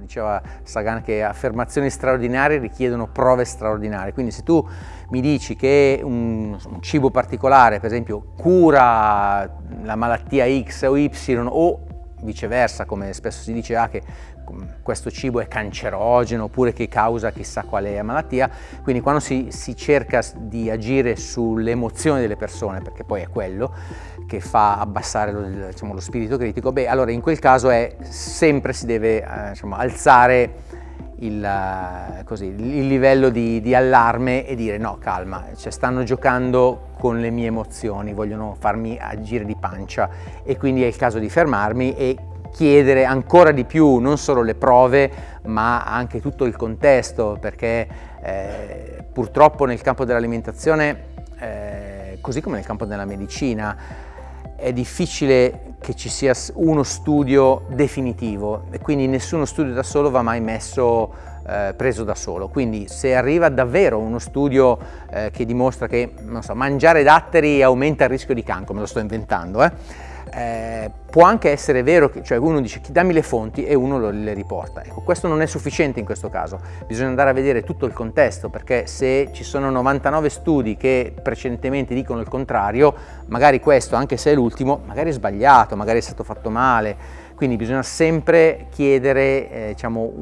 diceva Sagan che affermazioni straordinarie richiedono prove straordinarie, quindi se tu mi dici che un, un cibo particolare, per esempio, cura la malattia X o Y o viceversa, come spesso si dice, ah, che questo cibo è cancerogeno oppure che causa chissà quale malattia, quindi quando si, si cerca di agire sulle emozioni delle persone, perché poi è quello che fa abbassare lo, diciamo, lo spirito critico, beh allora in quel caso è sempre si deve eh, diciamo, alzare il, eh, così, il livello di, di, allarme e dire no calma, cioè, stanno giocando con le mie emozioni, vogliono farmi agire di pancia. E quindi è il caso di fermarmi e chiedere ancora di più non solo le prove ma anche tutto il contesto perché eh, purtroppo nel campo dell'alimentazione eh, così come nel campo della medicina è difficile che ci sia uno studio definitivo e quindi nessuno studio da solo va mai messo eh, preso da solo. Quindi se arriva davvero uno studio eh, che dimostra che so, mangiare datteri aumenta il rischio di cancro me lo sto inventando eh, eh, può anche essere vero che cioè uno dice dammi le fonti? e uno lo, le riporta. Ecco, questo non è sufficiente in questo caso, bisogna andare a vedere tutto il contesto perché se ci sono 99 studi che precedentemente dicono il contrario, magari questo, anche se è l'ultimo, magari è sbagliato, magari è stato fatto male, quindi bisogna sempre chiedere eh, diciamo,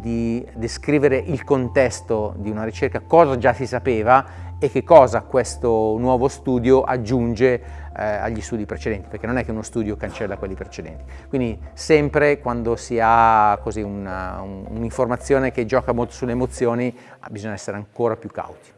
di descrivere il contesto di una ricerca, cosa già si sapeva e che cosa questo nuovo studio aggiunge eh, agli studi precedenti, perché non è che uno studio cancella quelli precedenti. Quindi sempre quando si ha un'informazione un, che gioca molto sulle emozioni bisogna essere ancora più cauti.